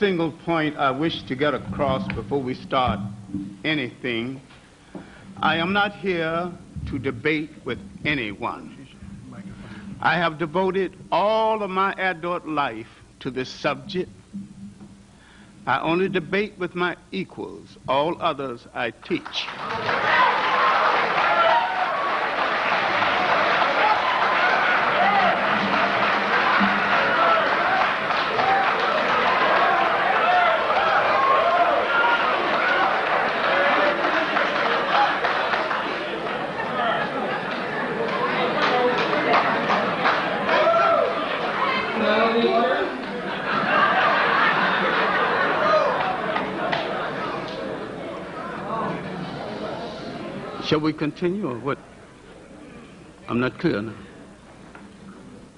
single point I wish to get across before we start anything. I am not here to debate with anyone. I have devoted all of my adult life to this subject. I only debate with my equals. All others I teach. Shall we continue or what? I'm not clear now.